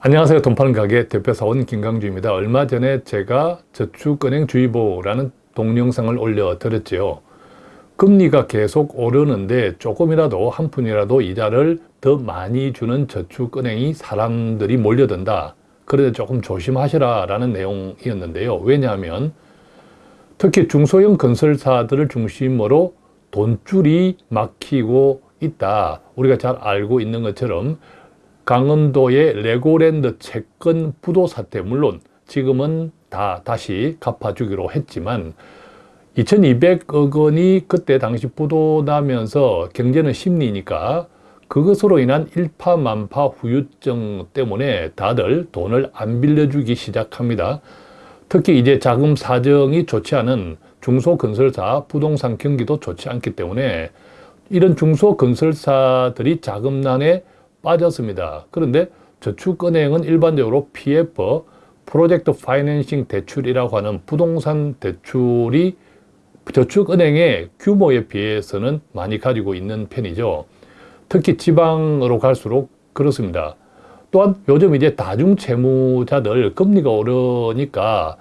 안녕하세요. 돈 파는 가게 대표사원 김강주입니다. 얼마 전에 제가 저축은행주의보라는 동영상을 올려 드렸지요. 금리가 계속 오르는데 조금이라도 한 푼이라도 이자를 더 많이 주는 저축은행이 사람들이 몰려든다. 그래서 조금 조심하시라 라는 내용이었는데요. 왜냐하면 특히 중소형 건설사들을 중심으로 돈줄이 막히고 있다. 우리가 잘 알고 있는 것처럼 강원도의 레고랜드 채권 부도 사태 물론 지금은 다 다시 갚아주기로 했지만 2200억 원이 그때 당시 부도 나면서 경제는 심리니까 그것으로 인한 일파만파 후유증 때문에 다들 돈을 안 빌려주기 시작합니다. 특히 이제 자금 사정이 좋지 않은 중소건설사 부동산 경기도 좋지 않기 때문에 이런 중소건설사들이 자금난에 빠졌습니다. 그런데 저축은행은 일반적으로 PF, 프로젝트 파이낸싱 대출이라고 하는 부동산 대출이 저축은행의 규모에 비해서는 많이 가지고 있는 편이죠. 특히 지방으로 갈수록 그렇습니다. 또한 요즘 이제 다중채무자들 금리가 오르니까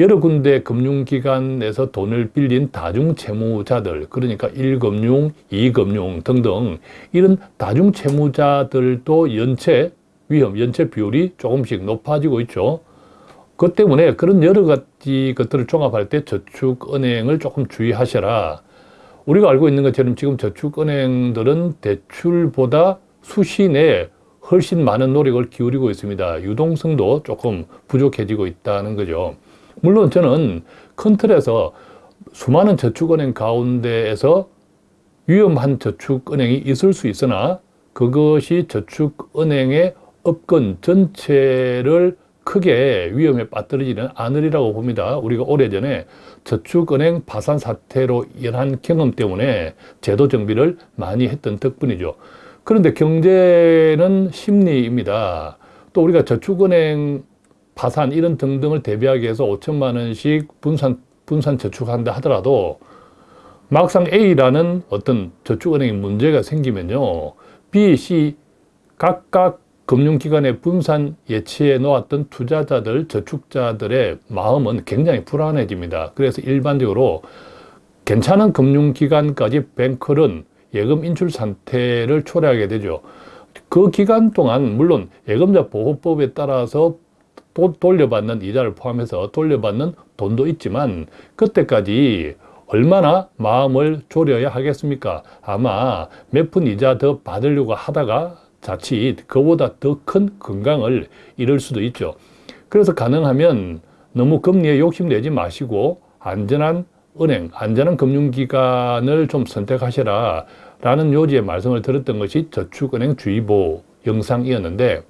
여러 군데 금융기관에서 돈을 빌린 다중채무자들 그러니까 1금융, 2금융 등등 이런 다중채무자들도 연체 위험, 연체 비율이 조금씩 높아지고 있죠. 그 때문에 그런 여러 가지 것들을 종합할 때 저축은행을 조금 주의하셔라. 우리가 알고 있는 것처럼 지금 저축은행들은 대출보다 수시 내에 훨씬 많은 노력을 기울이고 있습니다. 유동성도 조금 부족해지고 있다는 거죠. 물론 저는 큰 틀에서 수많은 저축은행 가운데에서 위험한 저축은행이 있을 수 있으나 그것이 저축은행의 업권 전체를 크게 위험에 빠뜨리지는 않으리라고 봅니다. 우리가 오래전에 저축은행 파산 사태로 인한 경험 때문에 제도 정비를 많이 했던 덕분이죠. 그런데 경제는 심리입니다. 또 우리가 저축은행 파산 이런 등등을 대비하기 위해서 5천만 원씩 분산, 분산 저축한다 하더라도 막상 A라는 어떤 저축은행에 문제가 생기면요. B, C 각각 금융기관에 분산 예치해 놓았던 투자자들, 저축자들의 마음은 굉장히 불안해집니다. 그래서 일반적으로 괜찮은 금융기관까지 뱅크는 예금 인출 상태를 초래하게 되죠. 그 기간 동안 물론 예금자 보호법에 따라서 또 돌려받는 이자를 포함해서 돌려받는 돈도 있지만 그때까지 얼마나 마음을 졸여야 하겠습니까? 아마 몇 푼 이자 더 받으려고 하다가 자칫 그보다 더 큰 건강을 잃을 수도 있죠. 그래서 가능하면 너무 금리에 욕심내지 마시고 안전한 은행, 안전한 금융기관을 좀 선택하셔라 라는 요지의 말씀을 들었던 것이 저축은행 주의보 영상이었는데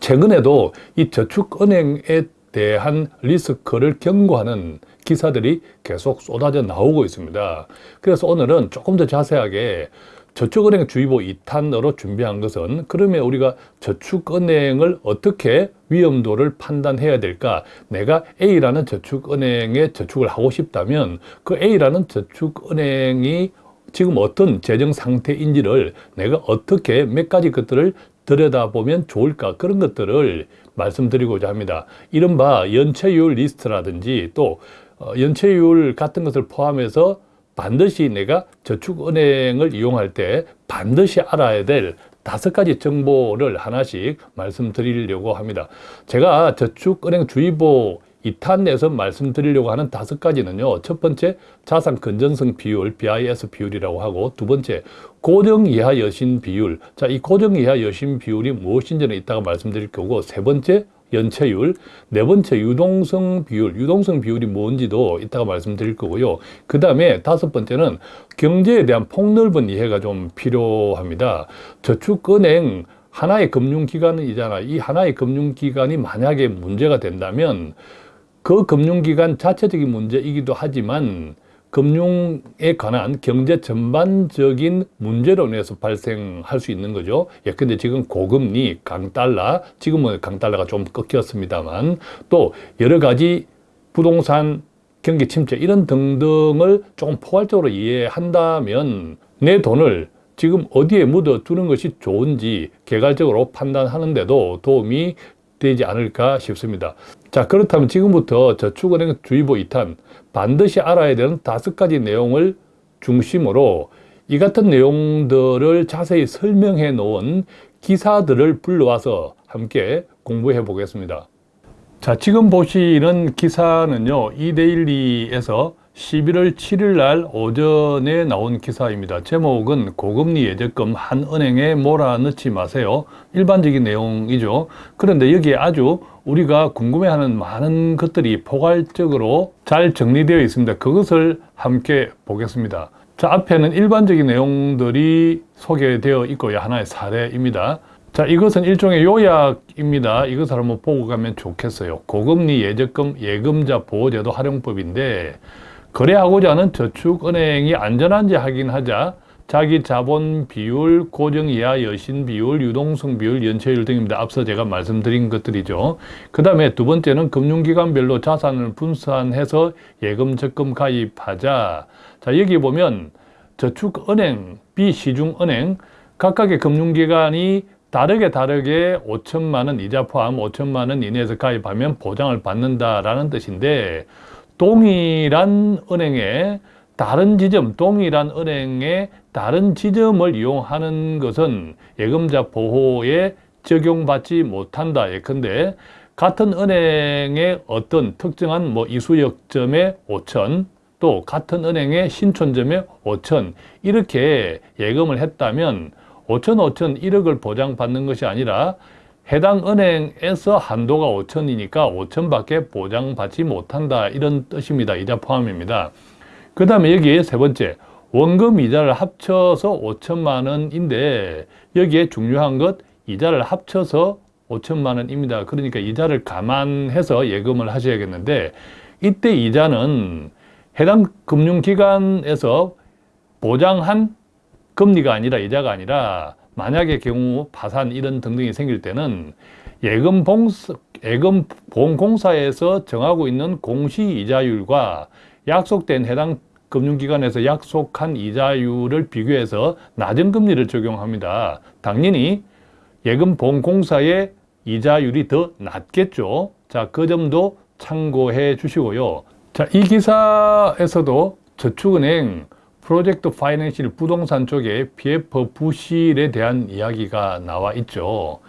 최근에도 이 저축은행에 대한 리스크를 경고하는 기사들이 계속 쏟아져 나오고 있습니다. 그래서 오늘은 조금 더 자세하게 저축은행 주의보 2탄으로 준비한 것은 그러면 우리가 저축은행을 어떻게 위험도를 판단해야 될까? 내가 A라는 저축은행에 저축을 하고 싶다면 그 A라는 저축은행이 지금 어떤 재정 상태인지를 내가 어떻게 몇 가지 것들을 들여다보면 좋을까 그런 것들을 말씀드리고자 합니다. 이른바 연체율 리스트라든지 또 어, 연체율 같은 것을 포함해서 반드시 내가 저축은행을 이용할 때 반드시 알아야 될 다섯 가지 정보를 하나씩 말씀드리려고 합니다. 제가 저축은행 주의보 2탄 내에서 말씀드리려고 하는 다섯 가지는요. 첫 번째, 자산 건전성 비율, BIS 비율이라고 하고 두 번째, 고정 이하 여신 비율. 자, 이 고정 이하 여신 비율이 무엇인지는 이따가 말씀드릴 거고 세 번째, 연체율, 네 번째 유동성 비율, 유동성 비율이 뭔지도 이따가 말씀드릴 거고요. 그 다음에 다섯 번째는 경제에 대한 폭넓은 이해가 좀 필요합니다. 저축은행 하나의 금융기관이잖아. 이 하나의 금융기관이 만약에 문제가 된다면 그 금융기관 자체적인 문제이기도 하지만 금융에 관한 경제 전반적인 문제로 인해서 발생할 수 있는 거죠. 예컨대 지금 고금리, 강달러, 지금은 강달러가 좀 꺾였습니다만 또 여러 가지 부동산 경기 침체 이런 등등을 조금 포괄적으로 이해한다면 내 돈을 지금 어디에 묻어 두는 것이 좋은지 개괄적으로 판단하는데도 도움이 되지 않을까 싶습니다. 자 그렇다면 지금부터 저축은행 주의보 2탄 반드시 알아야 되는 다섯 가지 내용을 중심으로 이 같은 내용들을 자세히 설명해 놓은 기사들을 불러와서 함께 공부해 보겠습니다. 자, 지금 보시는 기사는요, 이데일리에서 11월 7일 날 오전에 나온 기사입니다. 제목은 고금리 예적금 한 은행에 몰아넣지 마세요. 일반적인 내용이죠. 그런데 여기에 아주 우리가 궁금해하는 많은 것들이 포괄적으로 잘 정리되어 있습니다. 그것을 함께 보겠습니다. 자, 앞에는 일반적인 내용들이 소개되어 있고요. 하나의 사례입니다. 자, 이것은 일종의 요약입니다. 이것을 한번 보고 가면 좋겠어요. 고금리 예적금 예금자 보호제도 활용법인데 거래하고자 하는 저축은행이 안전한지 확인하자 자기 자본 비율, 고정 이하 여신 비율, 유동성 비율, 연체율 등입니다. 앞서 제가 말씀드린 것들이죠. 그 다음에 두 번째는 금융기관별로 자산을 분산해서 예금 적금 가입하자. 자, 여기 보면 저축은행, 비시중은행, 각각의 금융기관이 다르게 다르게 5천만 원 이자 포함 5천만 원 이내에서 가입하면 보장을 받는다라는 뜻인데 동일한 은행에 다른 지점, 동일한 은행의 다른 지점을 이용하는 것은 예금자 보호에 적용받지 못한다. 예컨대 같은 은행의 어떤 특정한 뭐 이수역점에 5천, 또 같은 은행의 신촌점에 5천 이렇게 예금을 했다면 5천, 5천 1억을 보장받는 것이 아니라 해당 은행에서 한도가 5천이니까 5천밖에 보장받지 못한다 이런 뜻입니다. 이자 포함입니다. 그 다음에 여기 세 번째 원금 이자를 합쳐서 5천만 원인데 여기에 중요한 것 이자를 합쳐서 5천만 원입니다. 그러니까 이자를 감안해서 예금을 하셔야겠는데 이때 이자는 해당 금융기관에서 보장한 금리가 아니라 이자가 아니라 만약의 경우 파산 이런 등등이 생길 때는 예금 봉사, 예금 보험공사에서 정하고 있는 공시 이자율과 약속된 해당 금융기관에서 약속한 이자율을 비교해서 낮은 금리를 적용합니다. 당연히 예금보험공사의 이자율이 더 낮겠죠. 자, 그 점도 참고해 주시고요. 자, 이 기사에서도 저축은행 프로젝트 파이낸실 부동산 쪽에 PF 부실에 대한 이야기가 나와 있죠.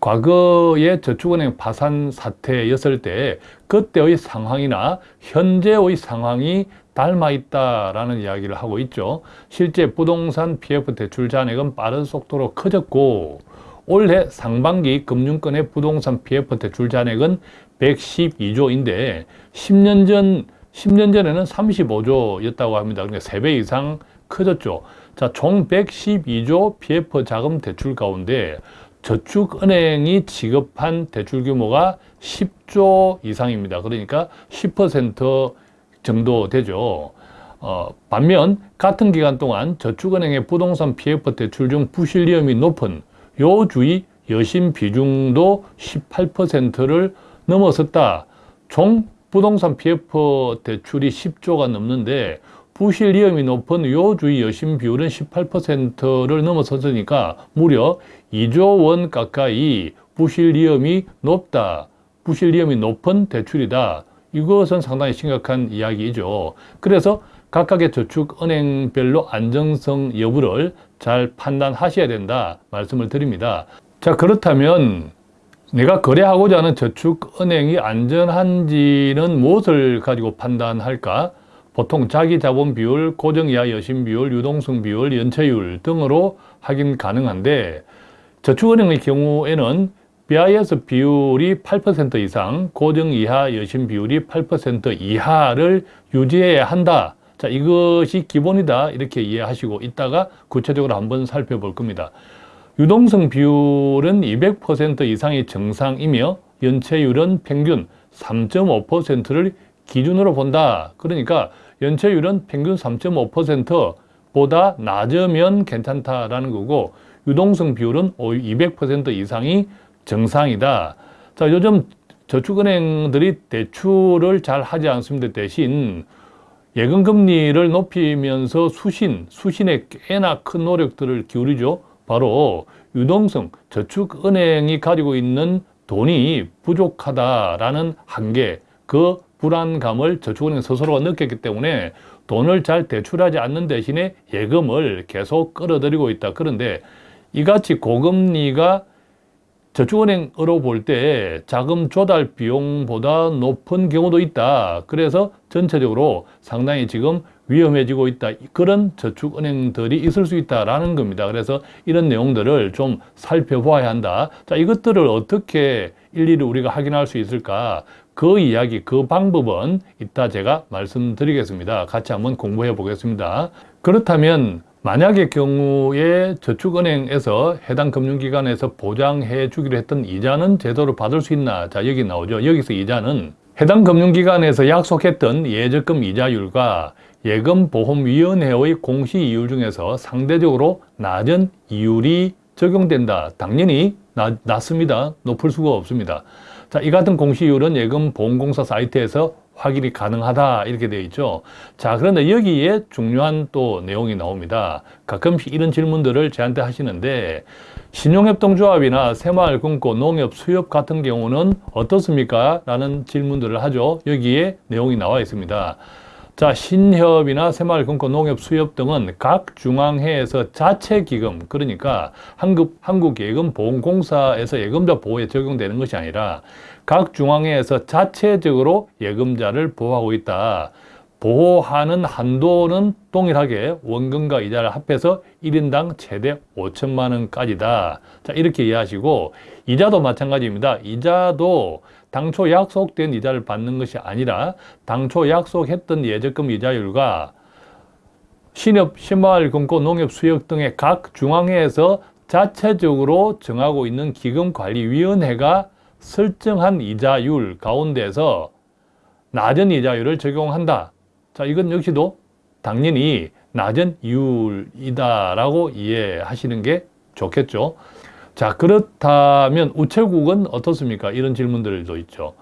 과거에 저축은행 파산 사태였을 때 그때의 상황이나 현재의 상황이 닮아 있다라는 이야기를 하고 있죠. 실제 부동산 PF 대출 잔액은 빠른 속도로 커졌고 올해 상반기 금융권의 부동산 PF 대출 잔액은 112조인데 10년 전 10년 전에는 35조였다고 합니다. 그러니까 3배 이상 커졌죠. 자, 총 112조 PF 자금 대출 가운데 저축은행이 지급한 대출 규모가 10조 이상입니다. 그러니까 10% 정도 되죠. 어, 반면 같은 기간 동안 저축은행의 부동산 PF 대출 중 부실 위험이 높은 요 주의 여신 비중도 18%를 넘어섰다. 총 부동산 PF 대출이 10조가 넘는데 부실 위험이 높은 요주의 여신 비율은 18%를 넘어섰으니까 무려 2조 원 가까이 부실 위험이 높다. 부실 위험이 높은 대출이다. 이것은 상당히 심각한 이야기죠. 그래서 각각의 저축은행별로 안정성 여부를 잘 판단하셔야 된다 말씀을 드립니다. 자 그렇다면 내가 거래하고자 하는 저축은행이 안전한지는 무엇을 가지고 판단할까? 보통 자기 자본 비율, 고정이하 여신 비율, 유동성 비율, 연체율 등으로 확인 가능한데 저축은행의 경우에는 BIS 비율이 8% 이상, 고정 이하 여신 비율이 8% 이하를 유지해야 한다. 자, 이것이 기본이다. 이렇게 이해하시고 있다가 구체적으로 한번 살펴볼 겁니다. 유동성 비율은 200% 이상이 정상이며 연체율은 평균 3.5%를 기준으로 본다. 그러니까 연체율은 평균 3.5%보다 낮으면 괜찮다라는 거고 유동성 비율은 200% 이상이 정상이다. 자, 요즘 저축은행들이 대출을 잘 하지 않습니다. 대신 예금 금리를 높이면서 수신, 수신에 꽤나 큰 노력들을 기울이죠. 바로 유동성, 저축은행이 가지고 있는 돈이 부족하다라는 한계, 그 불안감을 저축은행 스스로가 느꼈기 때문에 돈을 잘 대출하지 않는 대신에 예금을 계속 끌어들이고 있다. 그런데 이같이 고금리가 저축은행으로 볼 때 자금 조달 비용보다 높은 경우도 있다. 그래서 전체적으로 상당히 지금 위험해지고 있다. 그런 저축은행들이 있을 수 있다라는 겁니다. 그래서 이런 내용들을 좀 살펴봐야 한다. 자, 이것들을 어떻게 일일이 우리가 확인할 수 있을까? 그 이야기, 그 방법은 이따 제가 말씀드리겠습니다. 같이 한번 공부해 보겠습니다. 그렇다면 만약의 경우에 저축은행에서 해당 금융기관에서 보장해 주기로 했던 이자는 제대로 받을 수 있나? 자, 여기 나오죠. 여기서 이자는 해당 금융기관에서 약속했던 예적금 이자율과 예금보험위원회의 공시이율 중에서 상대적으로 낮은 이율이 적용된다. 당연히 낮, 낮습니다. 높을 수가 없습니다. 자, 이 같은 공시이율은 예금보험공사 사이트에서 확인이 가능하다 이렇게 되어 있죠. 자, 그런데 여기에 중요한 또 내용이 나옵니다. 가끔씩 이런 질문들을 저한테 하시는데 신용협동조합이나 새마을금고, 농협, 수협 같은 경우는 어떻습니까? 라는 질문들을 하죠. 여기에 내용이 나와 있습니다. 자, 신협이나 새마을금고, 농협, 수협 등은 각 중앙회에서 자체 기금, 그러니까 한국, 한국예금보험공사에서 예금자 보호에 적용되는 것이 아니라 각 중앙회에서 자체적으로 예금자를 보호하고 있다. 보호하는 한도는 동일하게 원금과 이자를 합해서 1인당 최대 5천만 원까지다. 자, 이렇게 이해하시고 이자도 마찬가지입니다. 이자도 당초 약속된 이자를 받는 것이 아니라 당초 약속했던 예적금 이자율과 신협, 신마을금고, 농협, 수협 등의 각 중앙회에서 자체적으로 정하고 있는 기금관리위원회가 설정한 이자율 가운데서 낮은 이자율을 적용한다. 자, 이건 역시도 당연히 낮은 이율이다라고 이해하시는 게 좋겠죠. 자, 그렇다면 우체국은 어떻습니까? 이런 질문들도 있죠.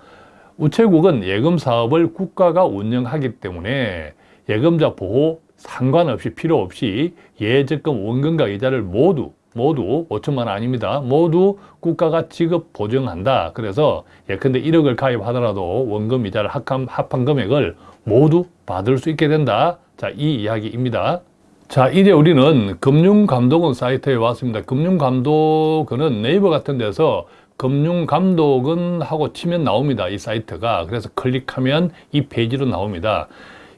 우체국은 예금 사업을 국가가 운영하기 때문에 예금자 보호 상관없이 필요 없이 예적금 원금과 이자를 모두 모두 5천만 원 아닙니다. 모두 국가가 지급 보증한다. 그래서 예컨대 1억을 가입하더라도 원금 이자를 합한, 합한 금액을 모두 받을 수 있게 된다. 자, 이 이야기입니다. 자, 이제 우리는 금융감독원 사이트에 왔습니다. 금융감독원은 네이버 같은 데서 금융감독원 하고 치면 나옵니다. 이 사이트가. 그래서 클릭하면 이 페이지로 나옵니다.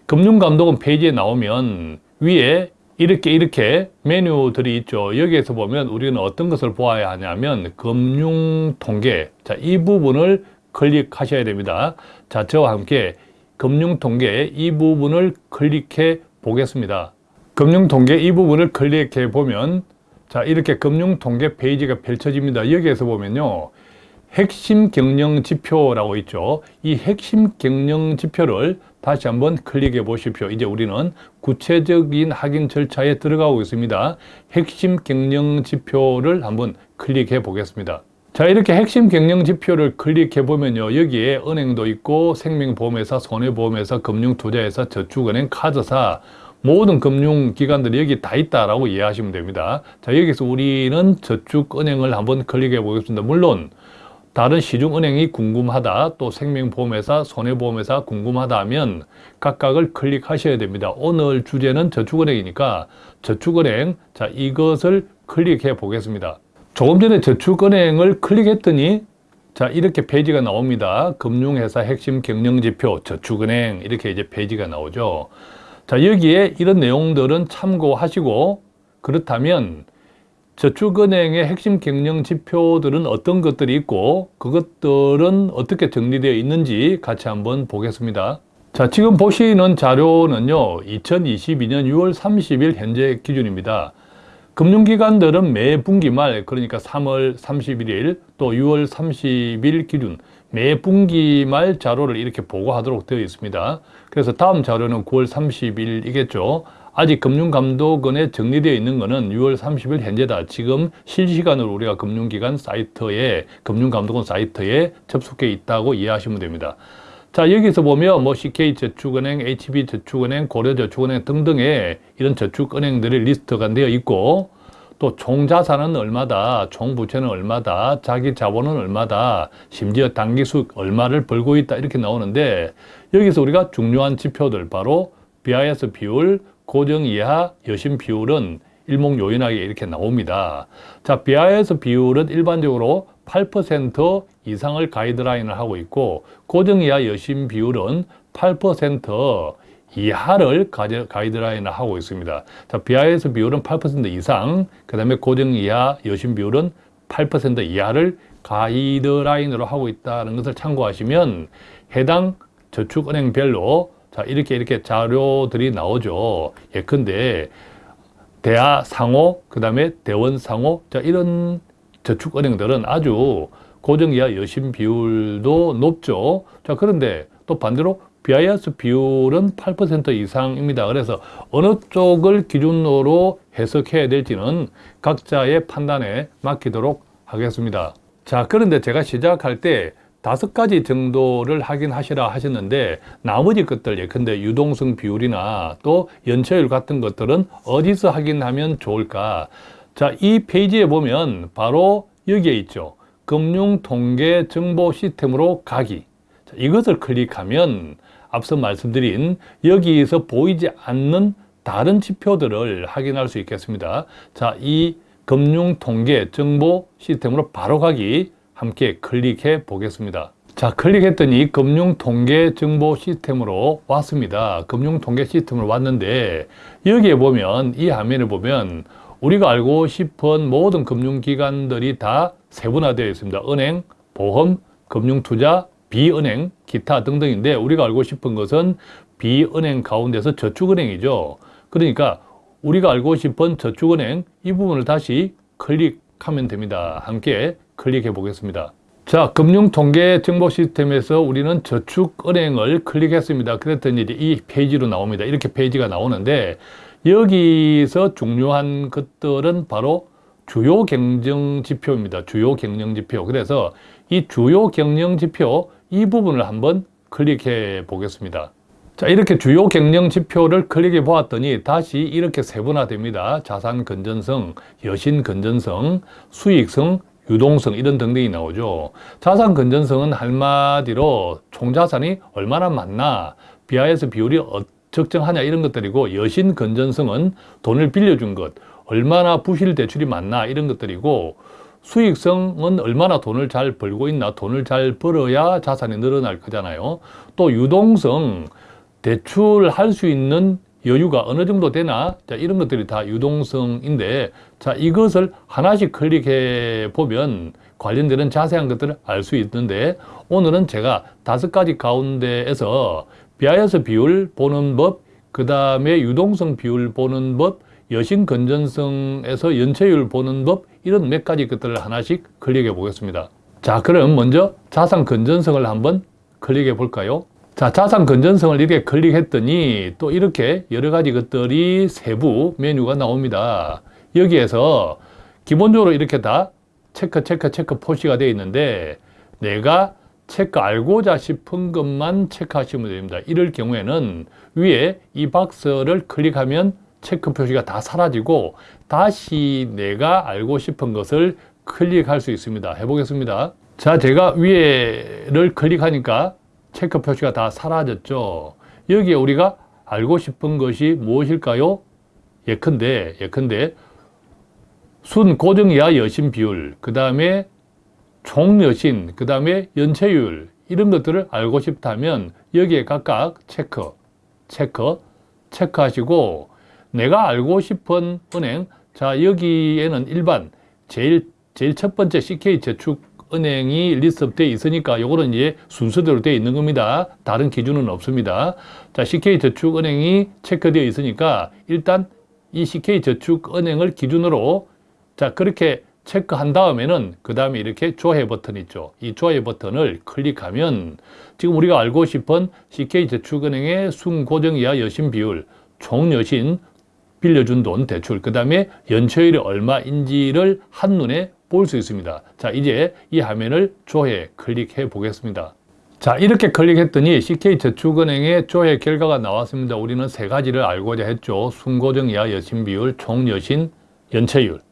금융감독원 페이지에 나오면 위에 이렇게 이렇게 메뉴들이 있죠. 여기에서 보면 우리는 어떤 것을 보아야 하냐면 금융통계. 자, 이 부분을 클릭하셔야 됩니다. 자, 저와 함께 금융통계 이 부분을 클릭해 보겠습니다. 금융통계 이 부분을 클릭해 보면 자, 이렇게 금융통계 페이지가 펼쳐집니다. 여기에서 보면요. 핵심 경영 지표라고 있죠. 이 핵심 경영 지표를 다시 한번 클릭해 보십시오. 이제 우리는 구체적인 확인 절차에 들어가고 있습니다. 핵심 경영 지표를 한번 클릭해 보겠습니다. 자 이렇게 핵심 경영 지표를 클릭해 보면요 여기에 은행도 있고 생명보험회사, 손해보험회사, 금융투자회사, 저축은행, 카드사 모든 금융기관들이 여기 다 있다라고 이해하시면 됩니다. 자 여기서 우리는 저축은행을 한번 클릭해 보겠습니다. 물론 다른 시중은행이 궁금하다 또 생명보험회사 손해보험회사 궁금하다 하면 각각을 클릭하셔야 됩니다. 오늘 주제는 저축은행이니까 저축은행 자 이것을 클릭해 보겠습니다. 조금 전에 저축은행을 클릭했더니 자 이렇게 페이지가 나옵니다. 금융회사 핵심 경영지표 저축은행 이렇게 이제 페이지가 나오죠. 자 여기에 이런 내용들은 참고하시고 그렇다면 저축은행의 핵심 경영 지표들은 어떤 것들이 있고 그것들은 어떻게 정리되어 있는지 같이 한번 보겠습니다. 자, 지금 보시는 자료는요. 2022년 6월 30일 현재 기준입니다. 금융기관들은 매 분기 말 그러니까 3월 31일 또 6월 30일 기준 매 분기 말 자료를 이렇게 보고하도록 되어 있습니다. 그래서 다음 자료는 9월 30일이겠죠. 아직 금융감독원에 정리되어 있는 것은 6월 30일 현재다. 지금 실시간으로 우리가 금융기관 사이트에 금융감독원 사이트에 접속해 있다고 이해하시면 됩니다. 자, 여기서 보면 뭐 CK저축은행, HB저축은행, 고려저축은행 등등의 이런 저축은행들의 리스트가 되어 있고 또 총자산은 얼마다, 총부채는 얼마다, 자기 자본은 얼마다, 심지어 단기수익 얼마를 벌고 있다 이렇게 나오는데 여기서 우리가 중요한 지표들 바로 BIS 비율, 고정 이하 여신 비율은 일목요연하게 이렇게 나옵니다. 자, BIS 비율은 일반적으로 8% 이상을 가이드라인을 하고 있고 고정 이하 여신 비율은 8% 이하를 가이드라인을 하고 있습니다. 자, BIS 비율은 8% 이상, 그 다음에 고정 이하 여신 비율은 8% 이하를 가이드라인으로 하고 있다는 것을 참고하시면 해당 저축은행별로 자 이렇게 이렇게 자료들이 나오죠. 예컨대 대하 상호, 그 다음에 대원 상호, 자 이런 저축은행들은 아주 고정 이하 여신 비율도 높죠. 자 그런데 또 반대로 BIS 비율은 8% 이상입니다. 그래서 어느 쪽을 기준으로 해석해야 될지는 각자의 판단에 맡기도록 하겠습니다. 자, 그런데 제가 시작할 때 다섯 가지 정도를 확인하시라 하셨는데 나머지 것들 예컨대 유동성 비율이나 또 연체율 같은 것들은 어디서 확인하면 좋을까? 자, 이 페이지에 보면 바로 여기에 있죠. 금융통계 정보 시스템으로 가기. 자, 이것을 클릭하면 앞서 말씀드린 여기에서 보이지 않는 다른 지표들을 확인할 수 있겠습니다. 자, 이 금융통계 정보 시스템으로 바로 가기 함께 클릭해 보겠습니다. 자, 클릭했더니 금융통계 정보 시스템으로 왔습니다. 금융통계 시스템으로 왔는데 여기에 보면 이 화면에 보면 우리가 알고 싶은 모든 금융기관들이 다 세분화되어 있습니다. 은행, 보험, 금융투자, 비은행, 기타 등등인데 우리가 알고 싶은 것은 비은행 가운데서 저축은행이죠. 그러니까 우리가 알고 싶은 저축은행 이 부분을 다시 클릭하면 됩니다. 함께 클릭해 보겠습니다. 자, 금융통계 정보 시스템에서 우리는 저축은행을 클릭했습니다. 그랬더니 이 페이지로 나옵니다. 이렇게 페이지가 나오는데 여기서 중요한 것들은 바로 주요 경쟁 지표입니다. 주요 경쟁 지표. 그래서 이 주요 경쟁 지표 이 부분을 한번 클릭해 보겠습니다. 자, 이렇게 주요 경영 지표를 클릭해 보았더니 다시 이렇게 세분화됩니다. 자산 건전성, 여신 건전성, 수익성, 유동성 이런 등등이 나오죠. 자산 건전성은 한마디로 총자산이 얼마나 많나, BIS 비율이 어, 적정하냐 이런 것들이고 여신 건전성은 돈을 빌려준 것, 얼마나 부실 대출이 많나 이런 것들이고 수익성은 얼마나 돈을 잘 벌고 있나 돈을 잘 벌어야 자산이 늘어날 거잖아요. 또 유동성 대출할 수 있는 여유가 어느 정도 되나 자 이런 것들이 다 유동성인데 자 이것을 하나씩 클릭해 보면 관련되는 자세한 것들을 알 수 있는데 오늘은 제가 다섯 가지 가운데에서 BIS 비율 보는 법, 그 다음에 유동성 비율 보는 법, 여신 건전성에서 연체율 보는 법 이런 몇 가지 것들을 하나씩 클릭해 보겠습니다. 자 그럼 먼저 자산 건전성을 한번 클릭해 볼까요? 자 자산 건전성을 이렇게 클릭했더니 또 이렇게 여러 가지 것들이 세부 메뉴가 나옵니다. 여기에서 기본적으로 이렇게 다 체크 체크 체크 표시가 되어 있는데 내가 체크 알고자 싶은 것만 체크하시면 됩니다. 이럴 경우에는 위에 이 박스를 클릭하면 체크 표시가 다 사라지고 다시 내가 알고 싶은 것을 클릭할 수 있습니다. 해보겠습니다. 자, 제가 위에를 클릭하니까 체크 표시가 다 사라졌죠. 여기에 우리가 알고 싶은 것이 무엇일까요? 예컨대, 예컨대 순 고정 이하 여신 비율, 그 다음에 총 여신, 그 다음에 연체율 이런 것들을 알고 싶다면 여기에 각각 체크, 체크, 체크하시고 내가 알고 싶은 은행 자 여기에는 일반 제일 제일 첫 번째 CK 저축 은행이 리스트되어 있으니까 이거는 이제 순서대로 되어 있는 겁니다. 다른 기준은 없습니다. 자, CK저축은행이 체크되어 있으니까 일단 이 CK저축은행을 기준으로 자, 그렇게 체크한 다음에는 그 다음에 이렇게 조회 버튼 있죠. 이 조회 버튼을 클릭하면 지금 우리가 알고 싶은 CK저축은행의 순고정 이하 여신 비율, 총 여신 빌려준 돈 대출 그 다음에 연체율이 얼마인지를 한눈에 볼 수 있습니다 자 이제 이 화면을 조회 클릭해 보겠습니다 자 이렇게 클릭했더니 CK저축은행의 조회 결과가 나왔습니다. 우리는 세 가지를 알고자 했죠. 순고정 이하 여신 비율, 총여신, 연체율.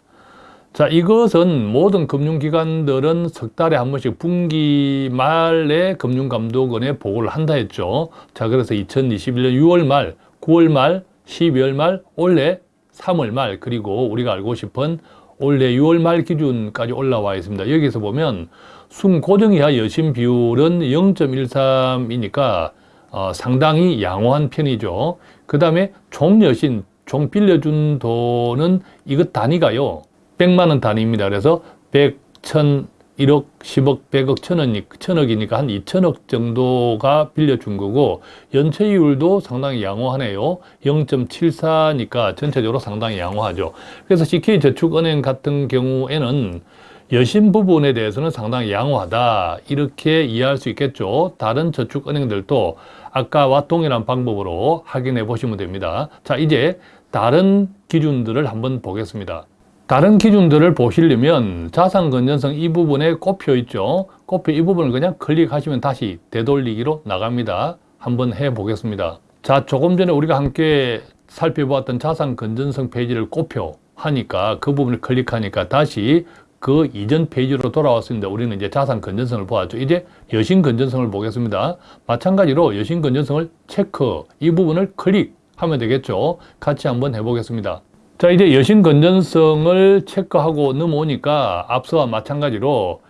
자 이것은 모든 금융기관들은 석 달에 한 번씩 분기 말에 금융감독원에 보고를 한다 했죠. 자 그래서 2021년 6월 말, 9월 말, 12월 말, 올해 3월 말 그리고 우리가 알고 싶은 올해 6월 말 기준까지 올라와 있습니다. 여기서 보면 순 고정 이하 여신 비율은 0.13이니까 어, 상당히 양호한 편이죠. 그 다음에 종여신, 종 빌려준 돈은 이것 단위가요. 100만 원 단위입니다. 그래서 100, 1000, 1억, 10억, 100억, 1000억, 1000억이니까 한 2천억 정도가 빌려준 거고 연체율도 상당히 양호하네요. 0.74니까 전체적으로 상당히 양호하죠. 그래서 CK저축은행 같은 경우에는 여신 부분에 대해서는 상당히 양호하다 이렇게 이해할 수 있겠죠. 다른 저축은행들도 아까와 동일한 방법으로 확인해 보시면 됩니다. 자 이제 다른 기준들을 한번 보겠습니다. 다른 기준들을 보시려면 자산 건전성 이 부분에 꼽혀 있죠. 꼽혀 이 부분을 그냥 클릭하시면 다시 되돌리기로 나갑니다. 한번 해 보겠습니다. 자, 조금 전에 우리가 함께 살펴보았던 자산 건전성 페이지를 꼽표 하니까 그 부분을 클릭하니까 다시 그 이전 페이지로 돌아왔습니다. 우리는 이제 자산 건전성을 보았죠. 이제 여신 건전성을 보겠습니다. 마찬가지로 여신 건전성을 체크 이 부분을 클릭하면 되겠죠. 같이 한번 해보겠습니다. 자 이제 여신 건전성을 체크하고 넘어오니까 앞서와 마찬가지로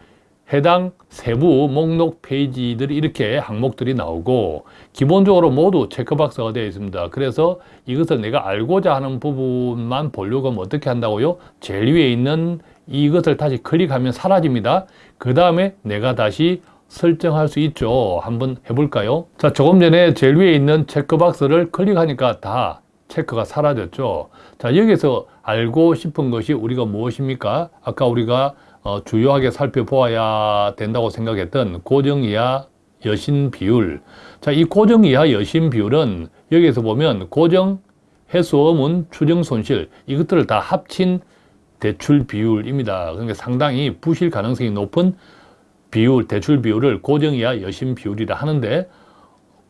해당 세부 목록 페이지들이 이렇게 항목들이 나오고 기본적으로 모두 체크박스가 되어 있습니다. 그래서 이것을 내가 알고자 하는 부분만 보려고 하면 어떻게 한다고요? 제일 위에 있는 이것을 다시 클릭하면 사라집니다. 그 다음에 내가 다시 설정할 수 있죠. 한번 해볼까요? 자, 조금 전에 제일 위에 있는 체크박스를 클릭하니까 다 체크가 사라졌죠. 자, 여기서 알고 싶은 것이 우리가 무엇입니까? 아까 우리가 어, 주요하게 살펴보아야 된다고 생각했던 고정 이하 여신 비율. 자, 이 고정 이하 여신 비율은 여기에서 보면 고정, 해수어문, 추정 손실 이것들을 다 합친 대출 비율입니다. 그러니까 상당히 부실 가능성이 높은 비율, 대출 비율을 고정 이하 여신 비율이라 하는데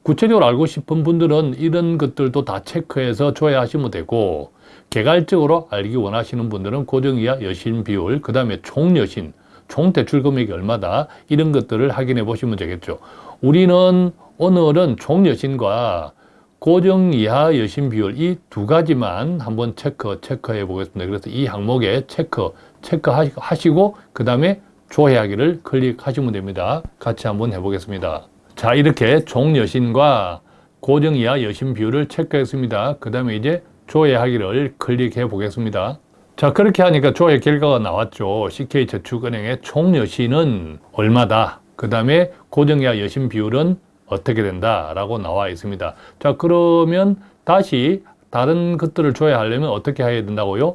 구체적으로 알고 싶은 분들은 이런 것들도 다 체크해서 조회하시면 되고 개괄적으로 알기 원하시는 분들은 고정 이하 여신 비율, 그 다음에 총 여신, 총 대출 금액이 얼마다 이런 것들을 확인해 보시면 되겠죠. 우리는 오늘은 총 여신과 고정 이하 여신 비율 이 두 가지만 한번 체크 체크해 보겠습니다. 그래서 이 항목에 체크 체크하시고 그 다음에 조회하기를 클릭하시면 됩니다. 같이 한번 해보겠습니다. 자 이렇게 총 여신과 고정 이하 여신 비율을 체크했습니다. 그 다음에 이제 조회하기를 클릭해 보겠습니다. 자 그렇게 하니까 조회 결과가 나왔죠. CK저축은행의 총 여신은 얼마다. 그 다음에 고정 이하 여신 비율은 어떻게 된다 라고 나와 있습니다. 자 그러면 다시 다른 것들을 조회하려면 어떻게 해야 된다고요?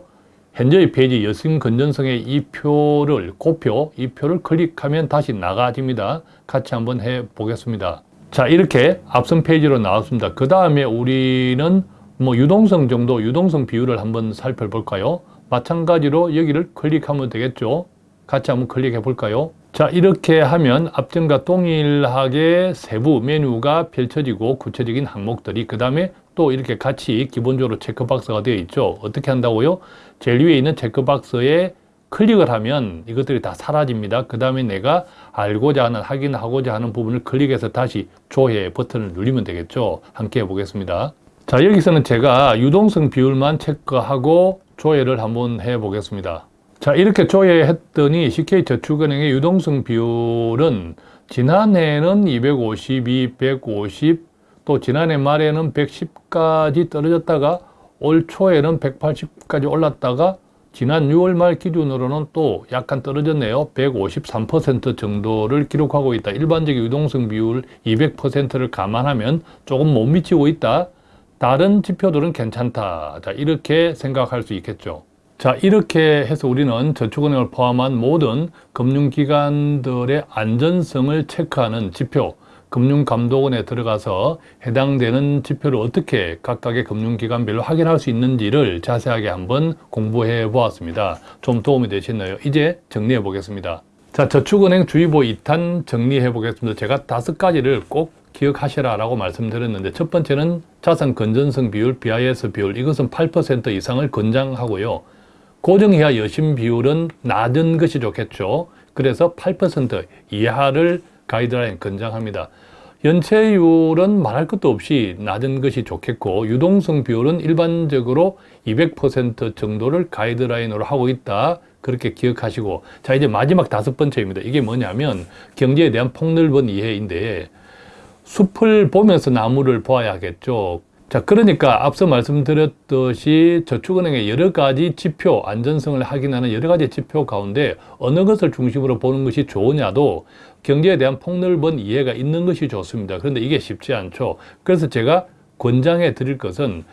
현재의 페이지 여신 건전성의 이 표를 꼽표 이 표를 클릭하면 다시 나가집니다. 같이 한번 해 보겠습니다. 자 이렇게 앞선 페이지로 나왔습니다. 그 다음에 우리는 뭐 유동성 정도 유동성 비율을 한번 살펴볼까요? 마찬가지로 여기를 클릭하면 되겠죠. 같이 한번 클릭해 볼까요? 자 이렇게 하면 앞전과 동일하게 세부 메뉴가 펼쳐지고 구체적인 항목들이 그 다음에 또 이렇게 같이 기본적으로 체크박스가 되어 있죠. 어떻게 한다고요? 제일 위에 있는 체크박스에 클릭을 하면 이것들이 다 사라집니다. 그 다음에 내가 알고자 하는 확인하고자 하는 부분을 클릭해서 다시 조회 버튼을 누르면 되겠죠. 함께 해보겠습니다. 자 여기서는 제가 유동성 비율만 체크하고 조회를 한번 해 보겠습니다. 자 이렇게 조회했더니 CK저축은행의 유동성 비율은 지난해는 252, 150, 또 지난해 말에는 110까지 떨어졌다가 올 초에는 180까지 올랐다가 지난 6월 말 기준으로는 또 약간 떨어졌네요. 153% 정도를 기록하고 있다. 일반적인 유동성 비율 200%를 감안하면 조금 못 미치고 있다. 다른 지표들은 괜찮다. 자, 이렇게 생각할 수 있겠죠. 자 이렇게 해서 우리는 저축은행을 포함한 모든 금융기관들의 안전성을 체크하는 지표 금융감독원에 들어가서 해당되는 지표를 어떻게 각각의 금융기관별로 확인할 수 있는지를 자세하게 한번 공부해 보았습니다. 좀 도움이 되셨나요? 이제 정리해 보겠습니다. 자, 저축은행 주의보 2탄 정리해 보겠습니다. 제가 다섯 가지를 꼭 기억하시라 라고 말씀드렸는데 첫 번째는 자산 건전성 비율, BIS 비율 이것은 8% 이상을 권장하고요. 고정 이하 여신 비율은 낮은 것이 좋겠죠. 그래서 8% 이하를 가이드라인 권장합니다. 연체율은 말할 것도 없이 낮은 것이 좋겠고 유동성 비율은 일반적으로 200% 정도를 가이드라인으로 하고 있다. 그렇게 기억하시고 자 이제 마지막 다섯 번째입니다. 이게 뭐냐면 경제에 대한 폭넓은 이해인데 숲을 보면서 나무를 보아야 겠죠. 자, 그러니까 앞서 말씀드렸듯이 저축은행의 여러 가지 지표, 안전성을 확인하는 여러 가지 지표 가운데 어느 것을 중심으로 보는 것이 좋으냐도 경제에 대한 폭넓은 이해가 있는 것이 좋습니다. 그런데 이게 쉽지 않죠. 그래서 제가 권장해 드릴 것은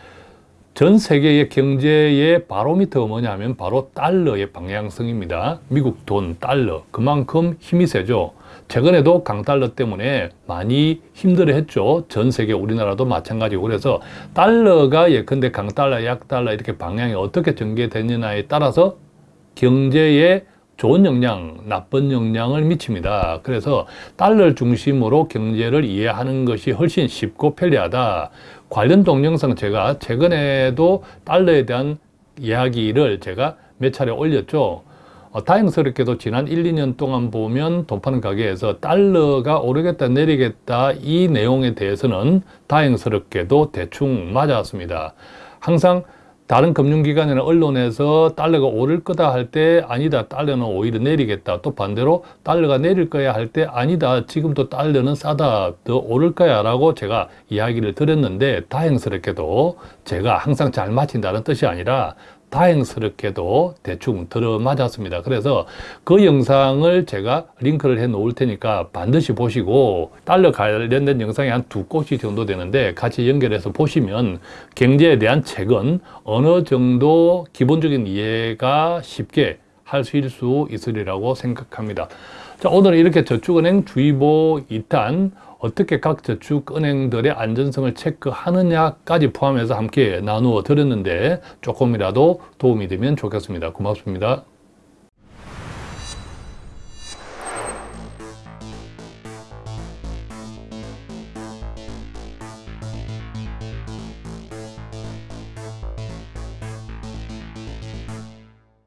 전 세계의 경제의 바로미터가 뭐냐면 바로 달러의 방향성입니다. 미국 돈, 달러. 그만큼 힘이 세죠. 최근에도 강달러 때문에 많이 힘들어 했죠. 전 세계 우리나라도 마찬가지고 그래서 달러가 예컨대 강달러, 약달러 이렇게 방향이 어떻게 전개되느냐에 따라서 경제에 좋은 영향, 나쁜 영향을 미칩니다. 그래서 달러를 중심으로 경제를 이해하는 것이 훨씬 쉽고 편리하다. 관련 동영상 제가 최근에도 달러에 대한 이야기를 제가 몇 차례 올렸죠. 어, 다행스럽게도 지난 1, 2년 동안 보면 돈 파는 가게에서 달러가 오르겠다 내리겠다 이 내용에 대해서는 다행스럽게도 대충 맞았습니다. 항상 다른 금융기관이나 언론에서 달러가 오를 거다 할 때 아니다 달러는 오히려 내리겠다. 또 반대로 달러가 내릴 거야 할 때 아니다 지금도 달러는 싸다 더 오를 거야 라고 제가 이야기를 드렸는데 다행스럽게도 제가 항상 잘 맞힌다는 뜻이 아니라 다행스럽게도 대충 들어맞았습니다. 그래서 그 영상을 제가 링크를 해 놓을 테니까 반드시 보시고 달러 관련된 영상이 한두 곳이 정도 되는데 같이 연결해서 보시면 경제에 대한 책은 어느 정도 기본적인 이해가 쉽게 할 수 있으리라고 생각합니다. 자, 오늘은 이렇게 저축은행 주의보 2탄 어떻게 각 저축은행들의 안전성을 체크하느냐까지 포함해서 함께 나누어 드렸는데 조금이라도 도움이 되면 좋겠습니다. 고맙습니다.